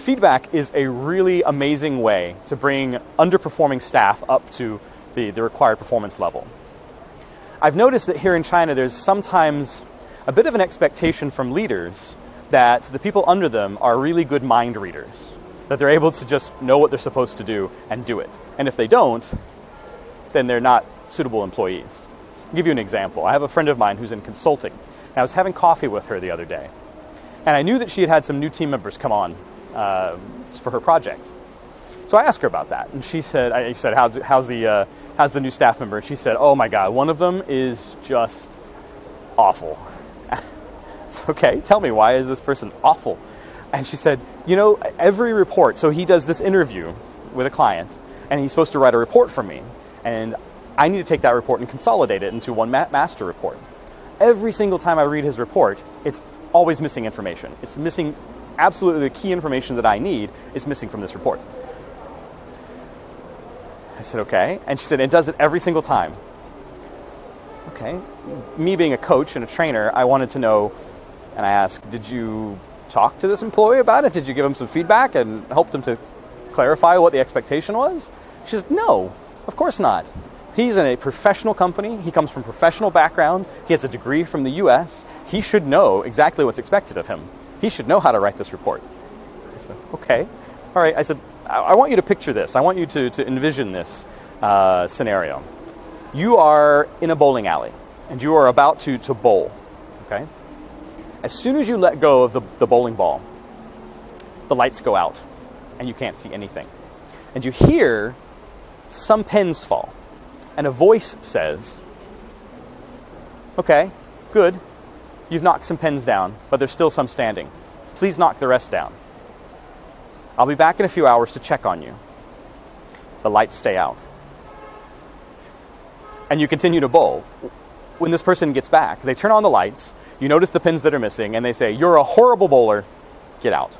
feedback is a really amazing way to bring underperforming staff up to the, the required performance level. I've noticed that here in China there's sometimes a bit of an expectation from leaders that the people under them are really good mind readers, that they're able to just know what they're supposed to do and do it. And if they don't, then they're not suitable employees. I'll give you an example. I have a friend of mine who's in consulting. I was having coffee with her the other day. And I knew that she had had some new team members come on uh, for her project. So I asked her about that, and she said, "I said, how's, how's the uh, how's the new staff member?" And she said, "Oh my God, one of them is just awful." it's okay. Tell me why is this person awful? And she said, "You know, every report. So he does this interview with a client, and he's supposed to write a report for me, and I need to take that report and consolidate it into one ma- master report. Every single time I read his report, it's always missing information. It's missing absolutely the key information that I need is missing from this report." I said, okay. And she said, it does it every single time. Okay. Me being a coach and a trainer, I wanted to know, and I asked, did you talk to this employee about it? Did you give him some feedback and help him to clarify what the expectation was? She says, no, of course not. He's in a professional company. He comes from professional background. He has a degree from the US. He should know exactly what's expected of him. He should know how to write this report. I said, okay. All right. I said, I want you to picture this. I want you to, to envision this uh, scenario. You are in a bowling alley and you are about to, to bowl. Okay? As soon as you let go of the, the bowling ball, the lights go out and you can't see anything. And you hear some pins fall. And a voice says, Okay, good. You've knocked some pins down, but there's still some standing. Please knock the rest down. I'll be back in a few hours to check on you. The lights stay out. And you continue to bowl. When this person gets back, they turn on the lights, you notice the pins that are missing, and they say, You're a horrible bowler, get out.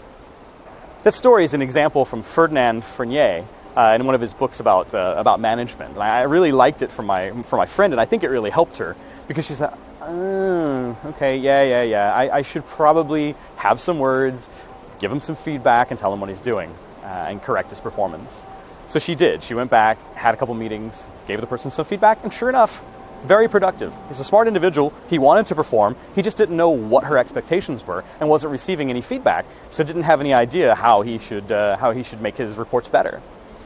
This story is an example from Ferdinand Fournies uh, in one of his books about, uh, about management. And I really liked it from my, from my friend, and I think it really helped her because she said, oh, okay, yeah, yeah, yeah, I, I should probably have some words, give him some feedback and tell him what he's doing uh, and correct his performance. So she did. She went back, had a couple meetings, gave the person some feedback, and sure enough, very productive. He's a smart individual. He wanted to perform. He just didn't know what her expectations were and wasn't receiving any feedback, so didn't have any idea how he should uh, how he should make his reports better.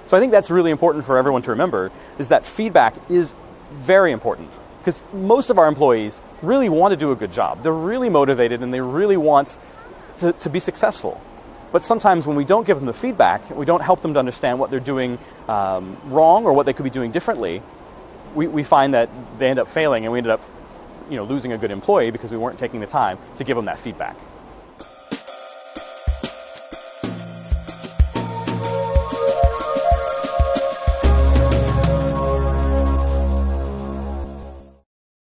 So I think that's really important for everyone to remember is that feedback is very important because most of our employees really want to do a good job. They're really motivated and they really want to, to be successful. But sometimes when we don't give them the feedback, we don't help them to understand what they're doing um, wrong or what they could be doing differently, we, we find that they end up failing and we ended up you know, losing a good employee because we weren't taking the time to give them that feedback.